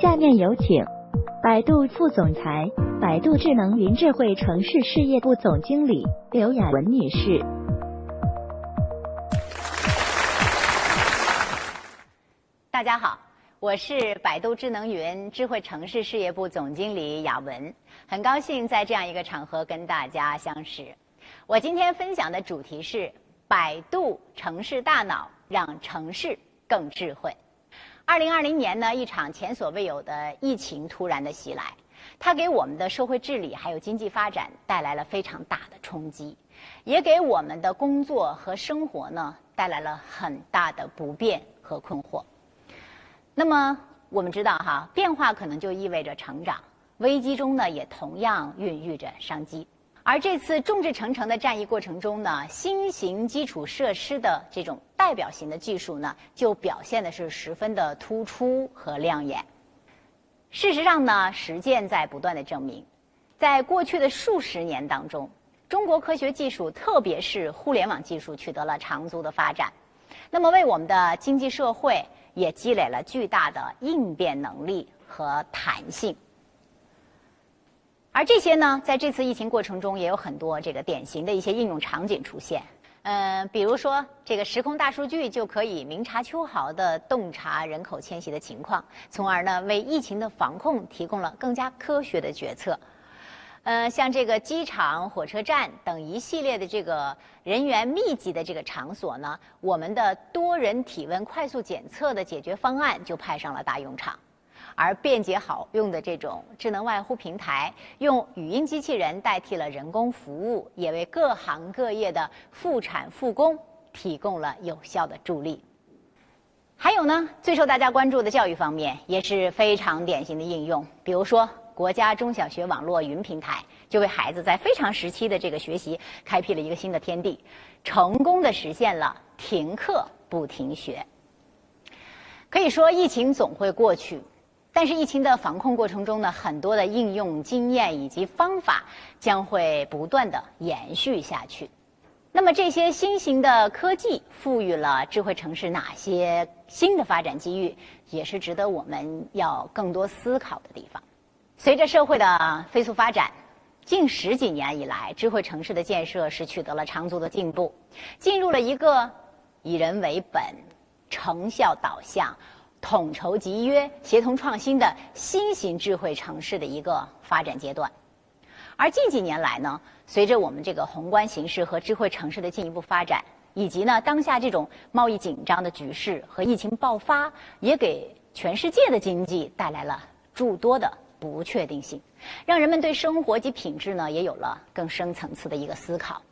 下面有请百度副总裁、百度智能云智慧城市事业部总经理刘雅文女士。大家好，我是百度智能云智慧城市事业部总经理雅文，很高兴在这样一个场合跟大家相识。我今天分享的主题是百度城市大脑，让城市更智慧。二零二零年呢，一场前所未有的疫情突然的袭来，它给我们的社会治理还有经济发展带来了非常大的冲击，也给我们的工作和生活呢带来了很大的不便和困惑。那么我们知道哈，变化可能就意味着成长，危机中呢也同样孕育着商机。而这次众志成城的战役过程中呢，新型基础设施的这种代表型的技术呢，就表现的是十分的突出和亮眼。事实上呢，实践在不断的证明，在过去的数十年当中，中国科学技术，特别是互联网技术取得了长足的发展，那么为我们的经济社会。也积累了巨大的应变能力和弹性，而这些呢，在这次疫情过程中，也有很多这个典型的一些应用场景出现。嗯，比如说，这个时空大数据就可以明察秋毫的洞察人口迁徙的情况，从而呢，为疫情的防控提供了更加科学的决策。呃，像这个机场、火车站等一系列的这个人员密集的这个场所呢，我们的多人体温快速检测的解决方案就派上了大用场，而便捷好用的这种智能外呼平台，用语音机器人代替了人工服务，也为各行各业的复产复工提供了有效的助力。还有呢，最受大家关注的教育方面也是非常典型的应用，比如说。国家中小学网络云平台就为孩子在非常时期的这个学习开辟了一个新的天地，成功的实现了停课不停学。可以说，疫情总会过去，但是疫情的防控过程中呢，很多的应用经验以及方法将会不断的延续下去。那么，这些新型的科技赋予了智慧城市哪些新的发展机遇，也是值得我们要更多思考的地方。随着社会的飞速发展，近十几年以来，智慧城市的建设是取得了长足的进步，进入了一个以人为本、成效导向、统筹集约、协同创新的新型智慧城市的一个发展阶段。而近几年来呢，随着我们这个宏观形势和智慧城市的进一步发展，以及呢当下这种贸易紧张的局势和疫情爆发，也给全世界的经济带来了诸多的。不确定性，让人们对生活及品质呢也有了更深层次的一个思考。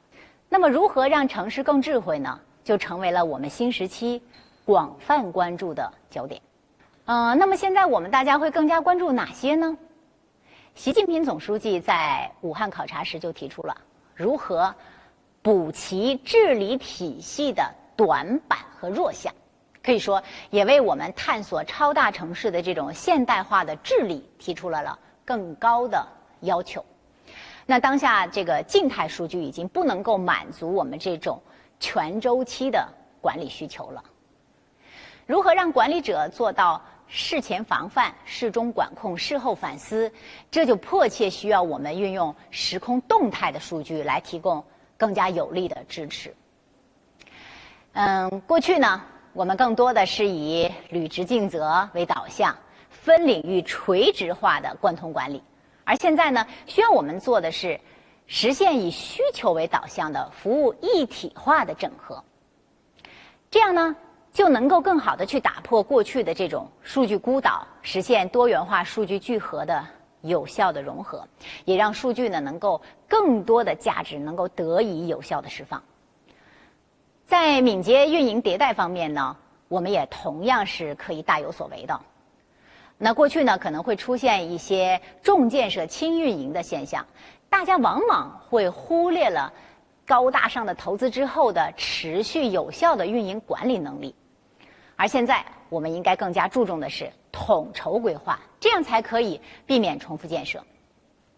那么，如何让城市更智慧呢？就成为了我们新时期广泛关注的焦点。嗯，那么现在我们大家会更加关注哪些呢？习近平总书记在武汉考察时就提出了如何补齐治理体系的短板和弱项。可以说，也为我们探索超大城市的这种现代化的治理提出了了更高的要求。那当下这个静态数据已经不能够满足我们这种全周期的管理需求了。如何让管理者做到事前防范、事中管控、事后反思？这就迫切需要我们运用时空动态的数据来提供更加有力的支持。嗯，过去呢？我们更多的是以履职尽责为导向，分领域垂直化的贯通管理，而现在呢，需要我们做的是实现以需求为导向的服务一体化的整合。这样呢，就能够更好的去打破过去的这种数据孤岛，实现多元化数据聚合的有效的融合，也让数据呢能够更多的价值能够得以有效的释放。在敏捷运营迭代方面呢，我们也同样是可以大有所为的。那过去呢，可能会出现一些重建设轻运营的现象，大家往往会忽略了高大上的投资之后的持续有效的运营管理能力。而现在，我们应该更加注重的是统筹规划，这样才可以避免重复建设。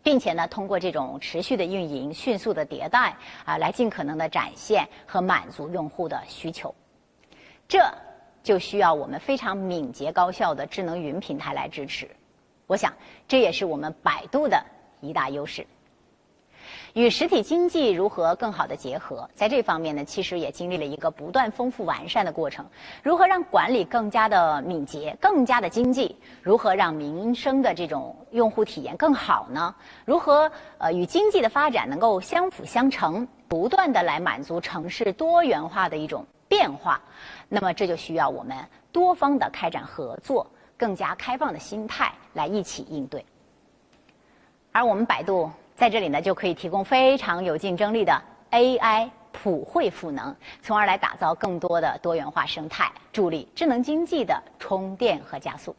并且呢，通过这种持续的运营、迅速的迭代啊，来尽可能的展现和满足用户的需求。这就需要我们非常敏捷高效的智能云平台来支持。我想这也是我们百度的一大优势。与实体经济如何更好的结合，在这方面呢，其实也经历了一个不断丰富完善的过程。如何让管理更加的敏捷、更加的经济？如何让民生的这种用户体验更好呢？如何呃与经济的发展能够相辅相成，不断的来满足城市多元化的一种变化？那么这就需要我们多方的开展合作，更加开放的心态来一起应对。而我们百度。在这里呢，就可以提供非常有竞争力的 AI 普惠赋能，从而来打造更多的多元化生态，助力智能经济的充电和加速。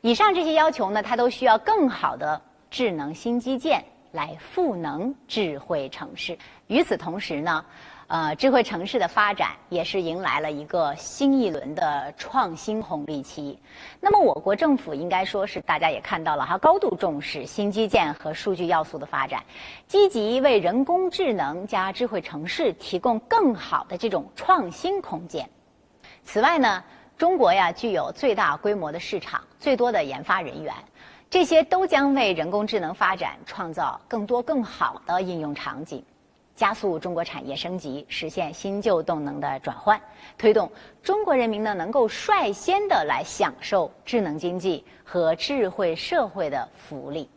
以上这些要求呢，它都需要更好的智能新基建来赋能智慧城市。与此同时呢。呃，智慧城市的发展也是迎来了一个新一轮的创新红利期。那么，我国政府应该说是大家也看到了哈，高度重视新基建和数据要素的发展，积极为人工智能加智慧城市提供更好的这种创新空间。此外呢，中国呀具有最大规模的市场、最多的研发人员，这些都将为人工智能发展创造更多更好的应用场景。加速中国产业升级，实现新旧动能的转换，推动中国人民呢能够率先的来享受智能经济和智慧社会的福利。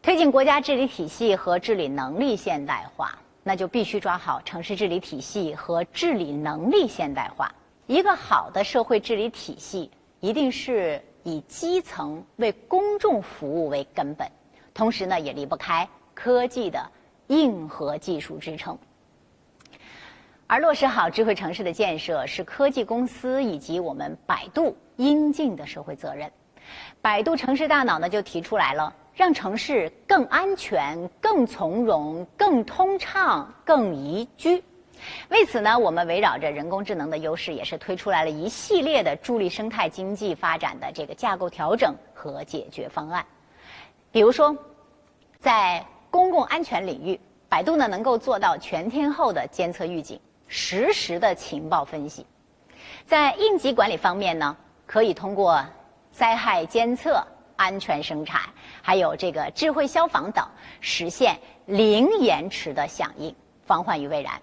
推进国家治理体系和治理能力现代化，那就必须抓好城市治理体系和治理能力现代化。一个好的社会治理体系，一定是以基层为公众服务为根本，同时呢也离不开。科技的硬核技术支撑，而落实好智慧城市的建设是科技公司以及我们百度应尽的社会责任。百度城市大脑呢就提出来了，让城市更安全、更从容、更通畅、更宜居。为此呢，我们围绕着人工智能的优势，也是推出来了一系列的助力生态经济发展的这个架构调整和解决方案。比如说，在公共安全领域，百度呢能够做到全天候的监测预警、实时的情报分析。在应急管理方面呢，可以通过灾害监测、安全生产，还有这个智慧消防等，实现零延迟的响应，防患于未然。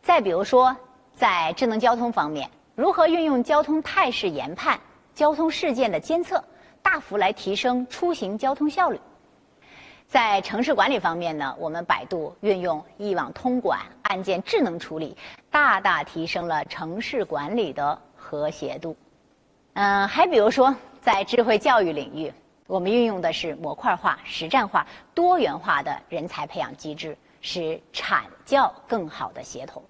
再比如说，在智能交通方面，如何运用交通态势研判、交通事件的监测，大幅来提升出行交通效率。在城市管理方面呢，我们百度运用一网通管、案件智能处理，大大提升了城市管理的和谐度。嗯，还比如说，在智慧教育领域，我们运用的是模块化、实战化、多元化的人才培养机制，使产教更好的协同。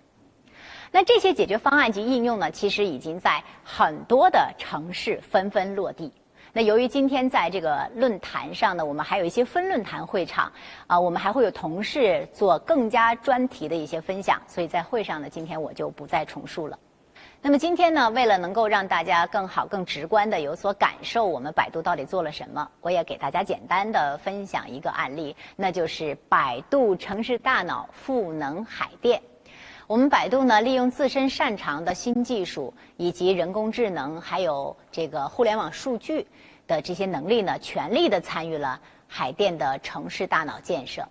那这些解决方案及应用呢，其实已经在很多的城市纷纷落地。那由于今天在这个论坛上呢，我们还有一些分论坛会场，啊，我们还会有同事做更加专题的一些分享，所以在会上呢，今天我就不再重述了。那么今天呢，为了能够让大家更好、更直观的有所感受，我们百度到底做了什么，我也给大家简单的分享一个案例，那就是百度城市大脑赋能海淀。我们百度呢，利用自身擅长的新技术，以及人工智能，还有这个互联网数据的这些能力呢，全力的参与了海淀的城市大脑建设。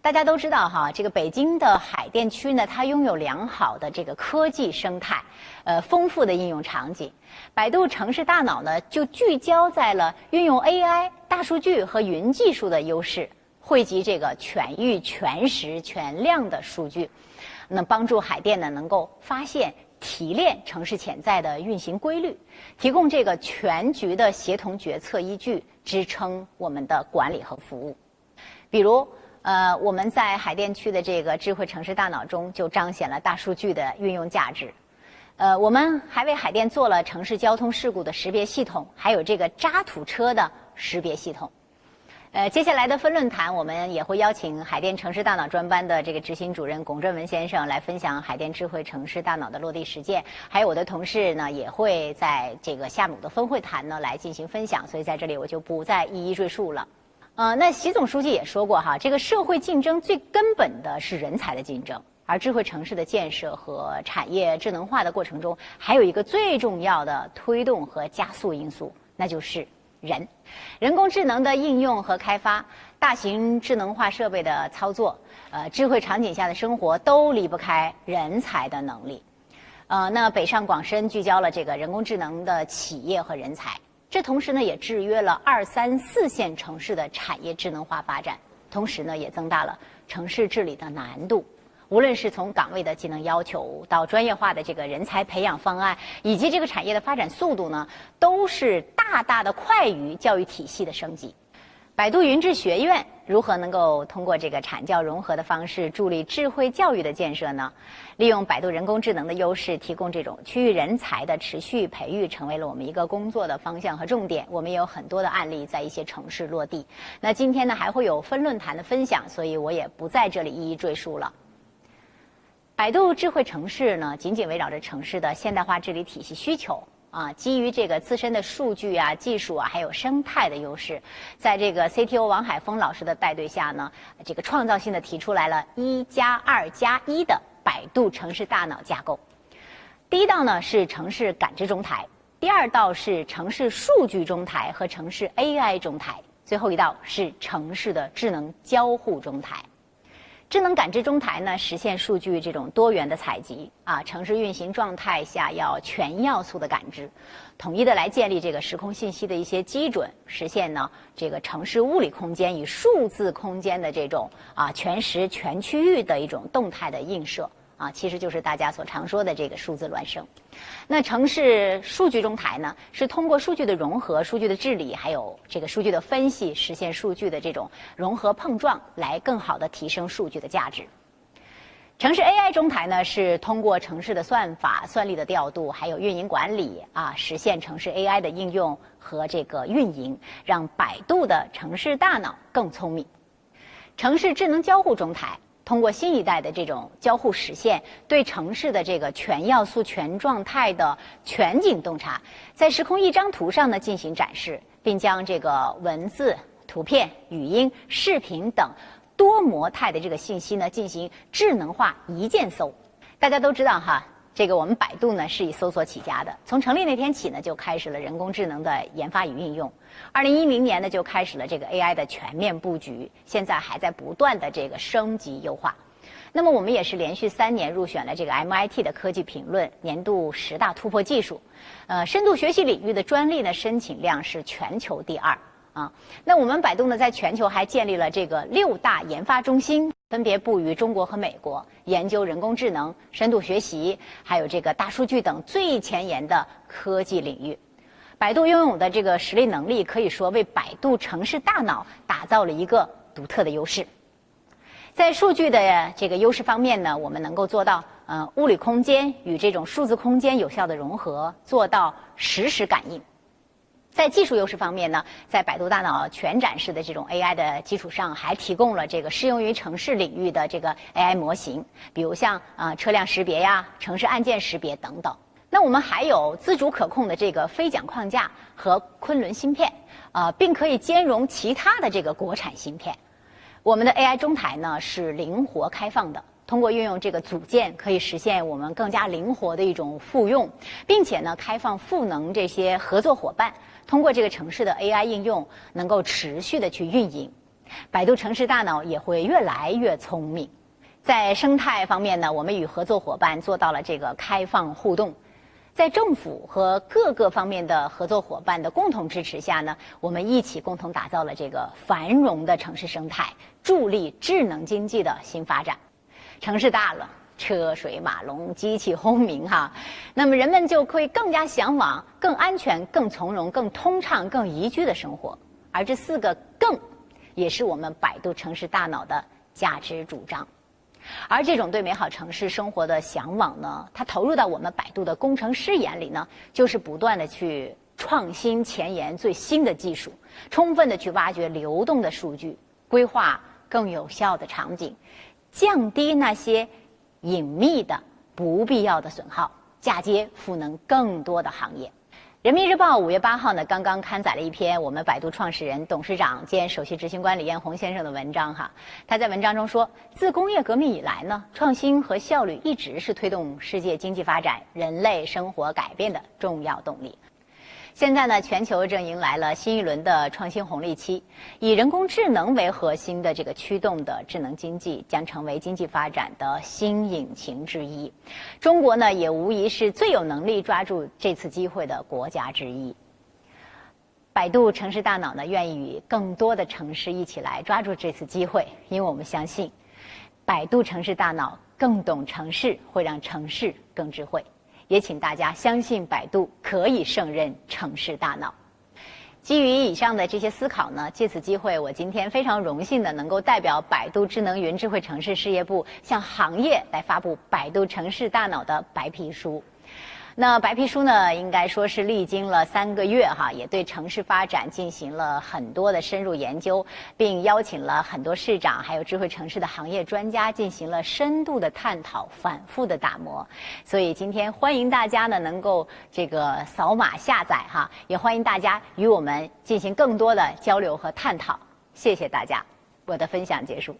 大家都知道哈，这个北京的海淀区呢，它拥有良好的这个科技生态，呃，丰富的应用场景。百度城市大脑呢，就聚焦在了运用 AI、大数据和云技术的优势，汇集这个全域、全时、全量的数据。那帮助海淀呢，能够发现、提炼城市潜在的运行规律，提供这个全局的协同决策依据，支撑我们的管理和服务。比如，呃，我们在海淀区的这个智慧城市大脑中，就彰显了大数据的运用价值。呃，我们还为海淀做了城市交通事故的识别系统，还有这个渣土车的识别系统。呃，接下来的分论坛，我们也会邀请海淀城市大脑专班的这个执行主任龚振文先生来分享海淀智慧城市大脑的落地实践。还有我的同事呢，也会在这个下午的分会谈呢来进行分享。所以在这里我就不再一一赘述了。呃，那习总书记也说过哈，这个社会竞争最根本的是人才的竞争，而智慧城市的建设和产业智能化的过程中，还有一个最重要的推动和加速因素，那就是人。人工智能的应用和开发，大型智能化设备的操作，呃，智慧场景下的生活都离不开人才的能力。呃，那北上广深聚焦了这个人工智能的企业和人才，这同时呢也制约了二三四线城市的产业智能化发展，同时呢也增大了城市治理的难度。无论是从岗位的技能要求到专业化的这个人才培养方案，以及这个产业的发展速度呢，都是大大的快于教育体系的升级。百度云智学院如何能够通过这个产教融合的方式助力智慧教育的建设呢？利用百度人工智能的优势，提供这种区域人才的持续培育，成为了我们一个工作的方向和重点。我们也有很多的案例在一些城市落地。那今天呢，还会有分论坛的分享，所以我也不在这里一一赘述了。百度智慧城市呢，紧紧围绕着城市的现代化治理体系需求啊，基于这个自身的数据啊、技术啊，还有生态的优势，在这个 CTO 王海峰老师的带队下呢，这个创造性的提出来了一加二加一的百度城市大脑架构。第一道呢是城市感知中台，第二道是城市数据中台和城市 AI 中台，最后一道是城市的智能交互中台。智能感知中台呢，实现数据这种多元的采集啊，城市运行状态下要全要素的感知，统一的来建立这个时空信息的一些基准，实现呢这个城市物理空间与数字空间的这种啊全时全区域的一种动态的映射。啊，其实就是大家所常说的这个数字孪生。那城市数据中台呢，是通过数据的融合、数据的治理，还有这个数据的分析，实现数据的这种融合碰撞，来更好的提升数据的价值。城市 AI 中台呢，是通过城市的算法、算力的调度，还有运营管理啊，实现城市 AI 的应用和这个运营，让百度的城市大脑更聪明。城市智能交互中台。通过新一代的这种交互实现，对城市的这个全要素、全状态的全景洞察，在时空一张图上呢进行展示，并将这个文字、图片、语音、视频等多模态的这个信息呢进行智能化一键搜。大家都知道哈。这个我们百度呢是以搜索起家的，从成立那天起呢就开始了人工智能的研发与运用。二零一零年呢就开始了这个 AI 的全面布局，现在还在不断的这个升级优化。那么我们也是连续三年入选了这个 MIT 的科技评论年度十大突破技术。呃，深度学习领域的专利呢申请量是全球第二啊。那我们百度呢在全球还建立了这个六大研发中心。分别布于中国和美国，研究人工智能、深度学习，还有这个大数据等最前沿的科技领域。百度拥有的这个实力能力，可以说为百度城市大脑打造了一个独特的优势。在数据的这个优势方面呢，我们能够做到呃物理空间与这种数字空间有效的融合，做到实时感应。在技术优势方面呢，在百度大脑全展示的这种 AI 的基础上，还提供了这个适用于城市领域的这个 AI 模型，比如像啊车辆识别呀、城市按键识别等等。那我们还有自主可控的这个飞桨框架和昆仑芯片，啊，并可以兼容其他的这个国产芯片。我们的 AI 中台呢是灵活开放的。通过运用这个组件，可以实现我们更加灵活的一种复用，并且呢，开放赋能这些合作伙伴，通过这个城市的 AI 应用，能够持续的去运营。百度城市大脑也会越来越聪明。在生态方面呢，我们与合作伙伴做到了这个开放互动。在政府和各个方面的合作伙伴的共同支持下呢，我们一起共同打造了这个繁荣的城市生态，助力智能经济的新发展。城市大了，车水马龙，机器轰鸣，哈，那么人们就会更加向往更安全、更从容、更通畅、更宜居的生活。而这四个“更”，也是我们百度城市大脑的价值主张。而这种对美好城市生活的向往呢，它投入到我们百度的工程师眼里呢，就是不断的去创新前沿最新的技术，充分的去挖掘流动的数据，规划更有效的场景。降低那些隐秘的、不必要的损耗，嫁接赋能更多的行业。人民日报五月八号呢，刚刚刊载了一篇我们百度创始人、董事长兼首席执行官李彦宏先生的文章。哈，他在文章中说，自工业革命以来呢，创新和效率一直是推动世界经济发展、人类生活改变的重要动力。现在呢，全球正迎来了新一轮的创新红利期，以人工智能为核心的这个驱动的智能经济将成为经济发展的新引擎之一。中国呢，也无疑是最有能力抓住这次机会的国家之一。百度城市大脑呢，愿意与更多的城市一起来抓住这次机会，因为我们相信，百度城市大脑更懂城市，会让城市更智慧。也请大家相信百度可以胜任城市大脑。基于以上的这些思考呢，借此机会，我今天非常荣幸的能够代表百度智能云智慧城市事业部，向行业来发布百度城市大脑的白皮书。那白皮书呢，应该说是历经了三个月哈，也对城市发展进行了很多的深入研究，并邀请了很多市长还有智慧城市的行业专家进行了深度的探讨、反复的打磨。所以今天欢迎大家呢能够这个扫码下载哈，也欢迎大家与我们进行更多的交流和探讨。谢谢大家，我的分享结束。